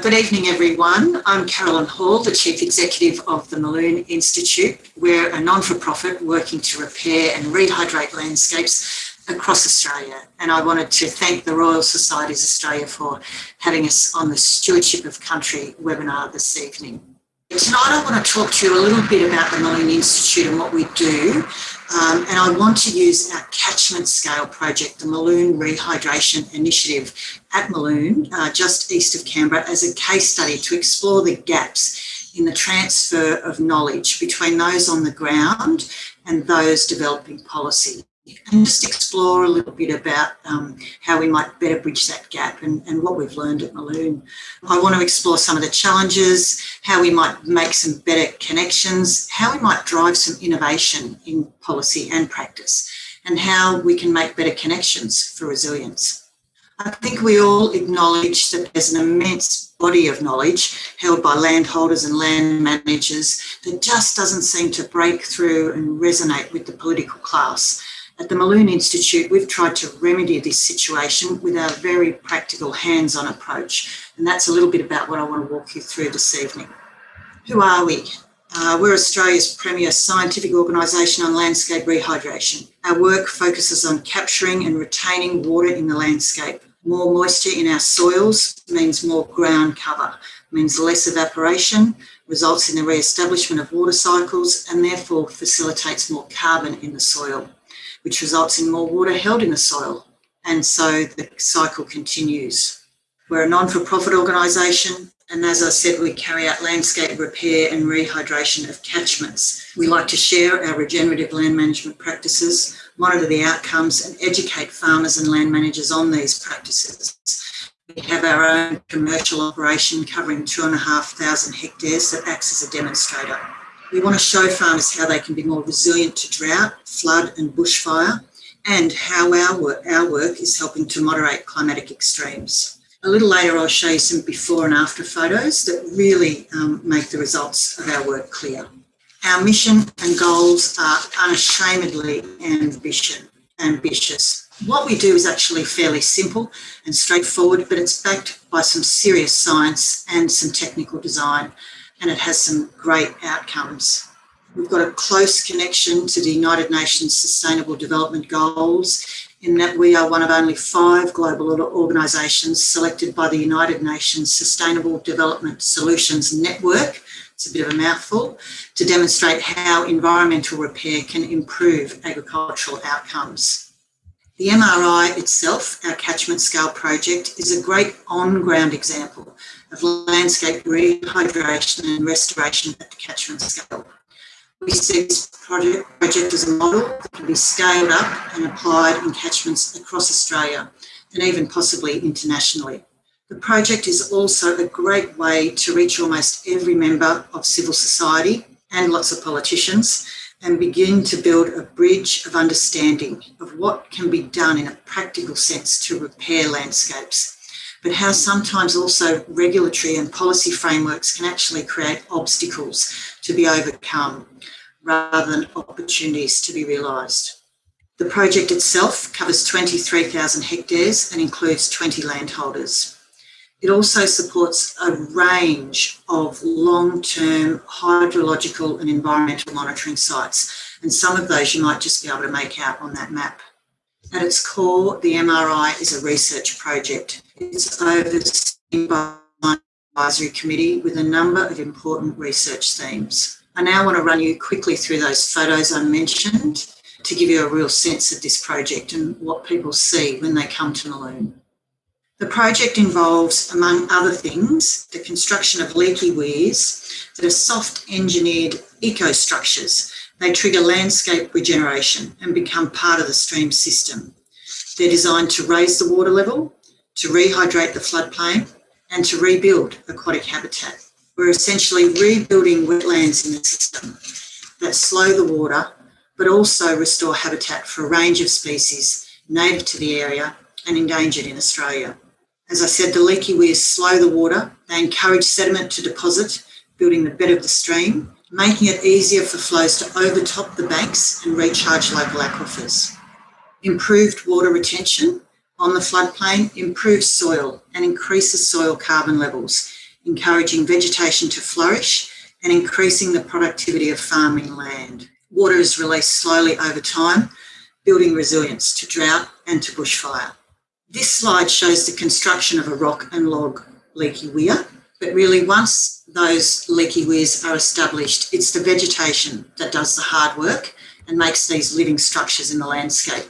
Good evening, everyone. I'm Carolyn Hall, the Chief Executive of the Mulloon Institute. We're a non-for-profit working to repair and rehydrate landscapes across Australia. And I wanted to thank the Royal Societies Australia for having us on the Stewardship of Country webinar this evening. Tonight I want to talk to you a little bit about the Mulloon Institute and what we do. Um, and I want to use our catchment scale project, the Mulloon Rehydration Initiative at Mulloon, uh, just east of Canberra, as a case study to explore the gaps in the transfer of knowledge between those on the ground and those developing policy and just explore a little bit about um, how we might better bridge that gap and, and what we've learned at Mulloon. I want to explore some of the challenges, how we might make some better connections, how we might drive some innovation in policy and practice, and how we can make better connections for resilience. I think we all acknowledge that there's an immense body of knowledge held by landholders and land managers that just doesn't seem to break through and resonate with the political class. At the Mulloon Institute, we've tried to remedy this situation with our very practical hands-on approach. And that's a little bit about what I want to walk you through this evening. Who are we? Uh, we're Australia's premier scientific organisation on landscape rehydration. Our work focuses on capturing and retaining water in the landscape. More moisture in our soils means more ground cover, means less evaporation, results in the re-establishment of water cycles and therefore facilitates more carbon in the soil which results in more water held in the soil. And so the cycle continues. We're a non-for-profit organisation and as I said, we carry out landscape repair and rehydration of catchments. We like to share our regenerative land management practices, monitor the outcomes and educate farmers and land managers on these practices. We have our own commercial operation covering two and a half thousand hectares that acts as a demonstrator. We want to show farmers how they can be more resilient to drought, flood and bushfire, and how our work, our work is helping to moderate climatic extremes. A little later, I'll show you some before and after photos that really um, make the results of our work clear. Our mission and goals are unashamedly ambition, ambitious. What we do is actually fairly simple and straightforward, but it's backed by some serious science and some technical design and it has some great outcomes. We've got a close connection to the United Nations Sustainable Development Goals in that we are one of only five global organisations selected by the United Nations Sustainable Development Solutions Network, it's a bit of a mouthful, to demonstrate how environmental repair can improve agricultural outcomes. The MRI itself, our catchment scale project, is a great on-ground example of landscape rehydration and restoration at the catchment scale. We see this project, project as a model that can be scaled up and applied in catchments across Australia and even possibly internationally. The project is also a great way to reach almost every member of civil society and lots of politicians and begin to build a bridge of understanding of what can be done in a practical sense to repair landscapes but how sometimes also regulatory and policy frameworks can actually create obstacles to be overcome rather than opportunities to be realised. The project itself covers 23,000 hectares and includes 20 landholders. It also supports a range of long-term hydrological and environmental monitoring sites, and some of those you might just be able to make out on that map. At its core, the MRI is a research project. It's overseen by an advisory committee with a number of important research themes. I now want to run you quickly through those photos I mentioned to give you a real sense of this project and what people see when they come to Mulloon. The project involves, among other things, the construction of leaky weirs that are soft engineered eco-structures they trigger landscape regeneration and become part of the stream system. They're designed to raise the water level, to rehydrate the floodplain, and to rebuild aquatic habitat. We're essentially rebuilding wetlands in the system that slow the water, but also restore habitat for a range of species native to the area and endangered in Australia. As I said, the leaky weirs slow the water, they encourage sediment to deposit, building the bed of the stream, making it easier for flows to overtop the banks and recharge local aquifers. Improved water retention on the floodplain improves soil and increases soil carbon levels, encouraging vegetation to flourish and increasing the productivity of farming land. Water is released slowly over time, building resilience to drought and to bushfire. This slide shows the construction of a rock and log leaky weir, but really once those leaky weirs are established, it's the vegetation that does the hard work and makes these living structures in the landscape.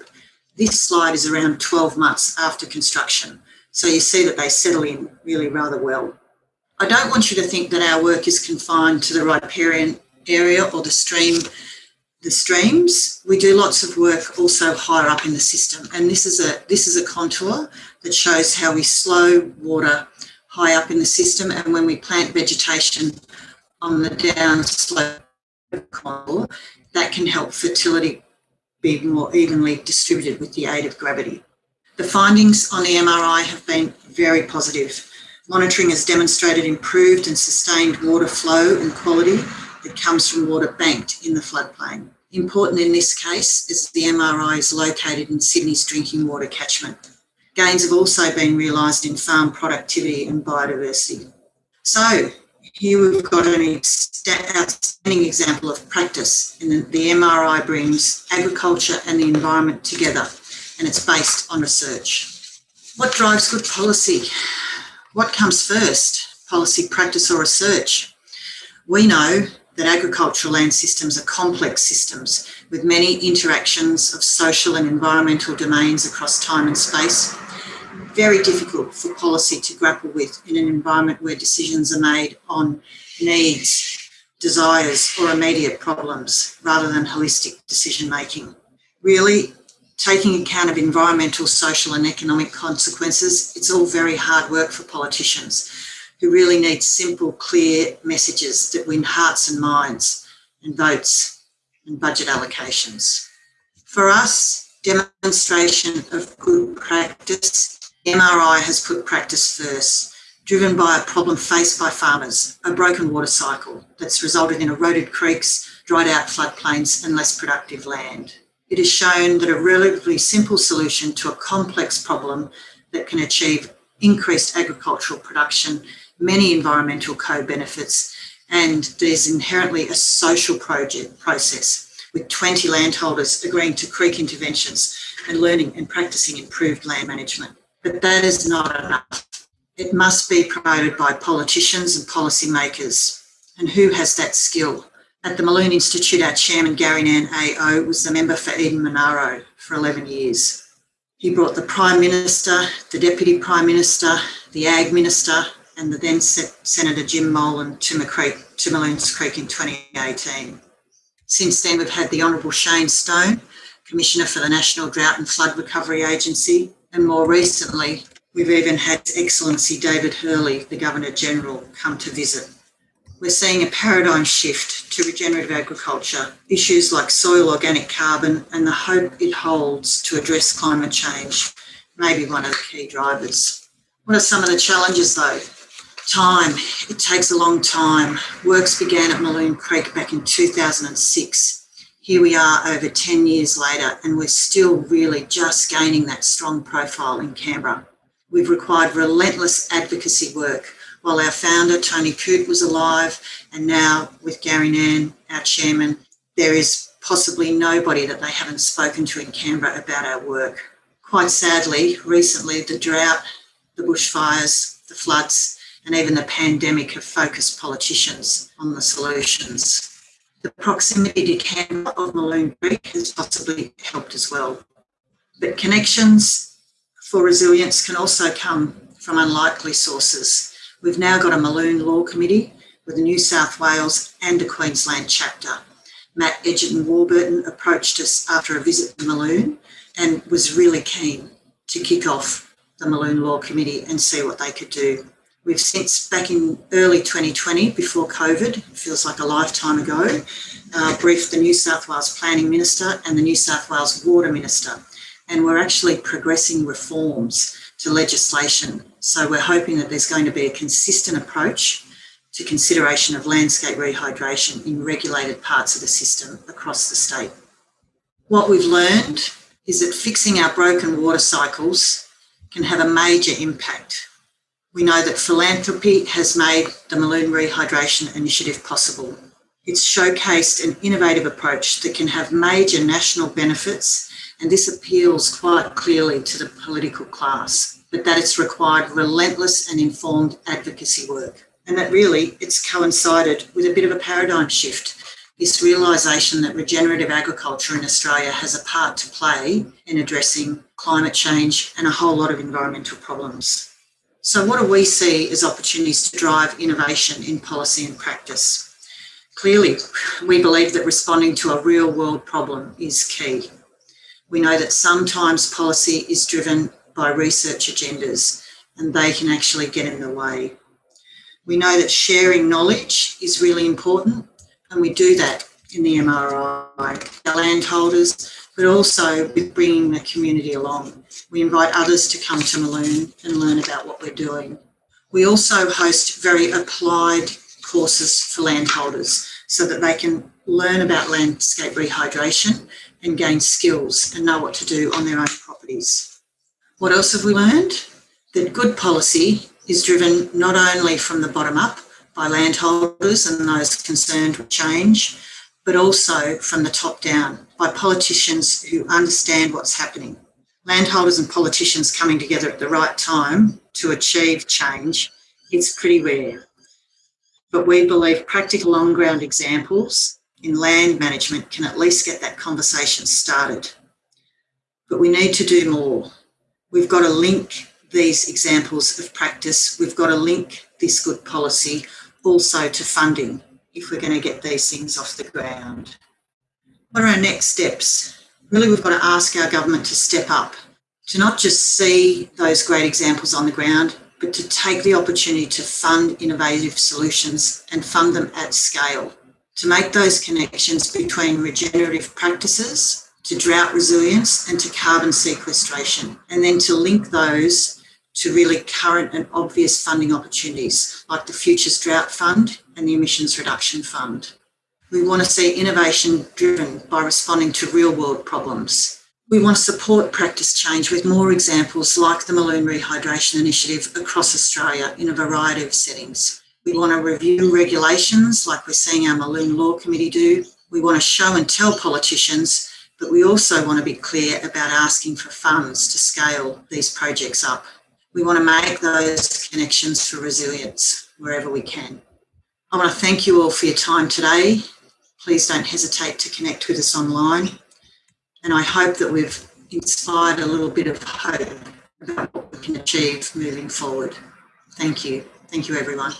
This slide is around 12 months after construction, so you see that they settle in really rather well. I don't want you to think that our work is confined to the riparian area or the stream the streams. We do lots of work also higher up in the system. And this is a this is a contour that shows how we slow water high up in the system. And when we plant vegetation on the down slope contour, that can help fertility be more evenly distributed with the aid of gravity. The findings on the MRI have been very positive. Monitoring has demonstrated improved and sustained water flow and quality that comes from water banked in the floodplain. Important in this case is the MRI is located in Sydney's drinking water catchment. Gains have also been realised in farm productivity and biodiversity. So here we've got an outstanding example of practice and the MRI brings agriculture and the environment together and it's based on research. What drives good policy? What comes first, policy, practice or research? We know that agricultural land systems are complex systems with many interactions of social and environmental domains across time and space. Very difficult for policy to grapple with in an environment where decisions are made on needs, desires or immediate problems rather than holistic decision making. Really, taking account of environmental, social and economic consequences, it's all very hard work for politicians who really need simple, clear messages that win hearts and minds and votes and budget allocations. For us, demonstration of good practice, MRI has put practice first, driven by a problem faced by farmers, a broken water cycle that's resulted in eroded creeks, dried out floodplains and less productive land. It has shown that a relatively simple solution to a complex problem that can achieve increased agricultural production many environmental co-benefits, and there's inherently a social project process with 20 landholders agreeing to creek interventions and learning and practicing improved land management. But that is not enough. It must be promoted by politicians and policymakers. And who has that skill? At the Mulloon Institute, our chairman, Gary Nairn AO, was the member for Eden Monaro for 11 years. He brought the Prime Minister, the Deputy Prime Minister, the Ag Minister, and the then Senator Jim Molan to, to Mulloons Creek in 2018. Since then, we've had the Honourable Shane Stone, Commissioner for the National Drought and Flood Recovery Agency, and more recently, we've even had Excellency David Hurley, the Governor General, come to visit. We're seeing a paradigm shift to regenerative agriculture, issues like soil organic carbon and the hope it holds to address climate change may be one of the key drivers. What are some of the challenges though? Time. It takes a long time. Works began at Mulloon Creek back in 2006. Here we are over 10 years later, and we're still really just gaining that strong profile in Canberra. We've required relentless advocacy work while our founder, Tony Coote, was alive, and now with Gary Nairn, our chairman, there is possibly nobody that they haven't spoken to in Canberra about our work. Quite sadly, recently the drought, the bushfires, the floods, and even the pandemic have focused politicians on the solutions. The proximity to Canberra of Mulloon Creek has possibly helped as well. But connections for resilience can also come from unlikely sources. We've now got a Mulloon Law Committee with a New South Wales and a Queensland chapter. Matt Edgerton Warburton approached us after a visit to Mulloon and was really keen to kick off the Mulloon Law Committee and see what they could do. We've since, back in early 2020, before COVID, feels like a lifetime ago, uh, briefed the New South Wales Planning Minister and the New South Wales Water Minister. And we're actually progressing reforms to legislation. So we're hoping that there's going to be a consistent approach to consideration of landscape rehydration in regulated parts of the system across the state. What we've learned is that fixing our broken water cycles can have a major impact We know that philanthropy has made the Mulloon Rehydration Initiative possible. It's showcased an innovative approach that can have major national benefits, and this appeals quite clearly to the political class, but that it's required relentless and informed advocacy work. And that really it's coincided with a bit of a paradigm shift this realisation that regenerative agriculture in Australia has a part to play in addressing climate change and a whole lot of environmental problems. So what do we see as opportunities to drive innovation in policy and practice? Clearly, we believe that responding to a real world problem is key. We know that sometimes policy is driven by research agendas and they can actually get in the way. We know that sharing knowledge is really important and we do that in the MRI, our landholders, but also with bringing the community along. We invite others to come to Mulloon and learn about what we're doing. We also host very applied courses for landholders so that they can learn about landscape rehydration and gain skills and know what to do on their own properties. What else have we learned? That good policy is driven not only from the bottom up by landholders and those concerned with change, but also from the top down by politicians who understand what's happening. Landholders and politicians coming together at the right time to achieve change, it's pretty rare. But we believe practical on-ground examples in land management can at least get that conversation started. But we need to do more. We've got to link these examples of practice. We've got to link this good policy also to funding if we're going to get these things off the ground. What are our next steps? Really, we've got to ask our government to step up, to not just see those great examples on the ground, but to take the opportunity to fund innovative solutions and fund them at scale, to make those connections between regenerative practices to drought resilience and to carbon sequestration, and then to link those to really current and obvious funding opportunities like the Futures Drought Fund and the Emissions Reduction Fund. We want to see innovation driven by responding to real world problems. We want to support practice change with more examples like the Mulloon Rehydration Initiative across Australia in a variety of settings. We want to review regulations like we're seeing our Mulloon Law Committee do. We want to show and tell politicians, but we also want to be clear about asking for funds to scale these projects up. We want to make those connections for resilience wherever we can. I want to thank you all for your time today. Please don't hesitate to connect with us online. And I hope that we've inspired a little bit of hope about what we can achieve moving forward. Thank you. Thank you, everyone.